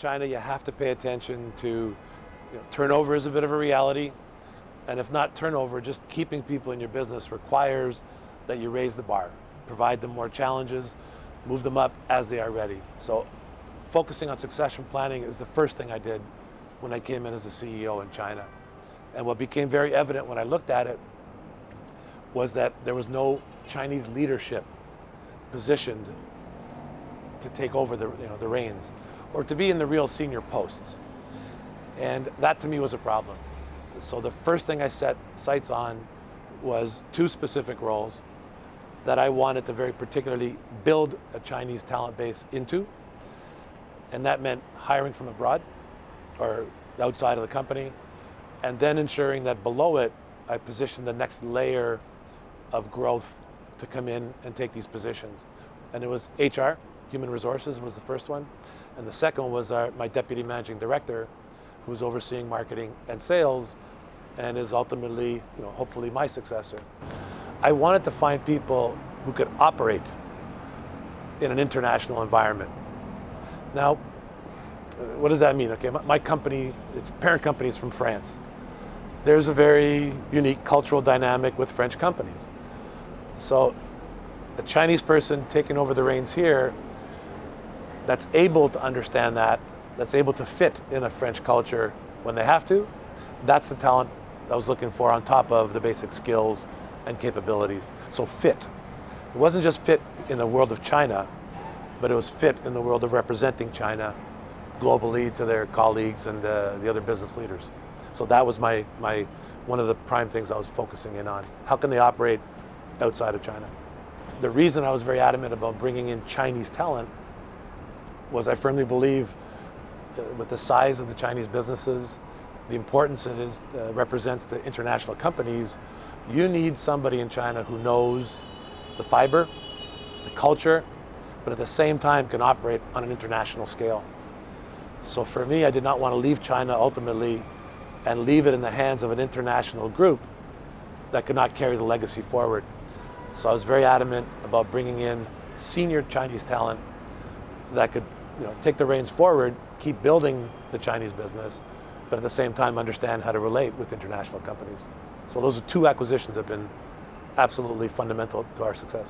China, you have to pay attention to you know, turnover is a bit of a reality. And if not turnover, just keeping people in your business requires that you raise the bar, provide them more challenges, move them up as they are ready. So focusing on succession planning is the first thing I did when I came in as a CEO in China. And what became very evident when I looked at it was that there was no Chinese leadership positioned to take over the, you know, the reins or to be in the real senior posts. And that to me was a problem. So the first thing I set sights on was two specific roles that I wanted to very particularly build a Chinese talent base into. And that meant hiring from abroad or outside of the company, and then ensuring that below it, I positioned the next layer of growth to come in and take these positions. And it was HR, human resources was the first one. And the second was our, my deputy managing director, who's overseeing marketing and sales, and is ultimately, you know, hopefully my successor. I wanted to find people who could operate in an international environment. Now, what does that mean? Okay, my, my company, its parent company is from France. There's a very unique cultural dynamic with French companies. So a Chinese person taking over the reins here that's able to understand that, that's able to fit in a French culture when they have to, that's the talent I was looking for on top of the basic skills and capabilities. So fit. It wasn't just fit in the world of China, but it was fit in the world of representing China globally to their colleagues and uh, the other business leaders. So that was my, my, one of the prime things I was focusing in on. How can they operate outside of China? The reason I was very adamant about bringing in Chinese talent was I firmly believe uh, with the size of the Chinese businesses, the importance it is, uh, represents to international companies, you need somebody in China who knows the fiber, the culture, but at the same time can operate on an international scale. So for me, I did not want to leave China ultimately and leave it in the hands of an international group that could not carry the legacy forward. So I was very adamant about bringing in senior Chinese talent that could you know, take the reins forward, keep building the Chinese business, but at the same time understand how to relate with international companies. So those are two acquisitions that have been absolutely fundamental to our success.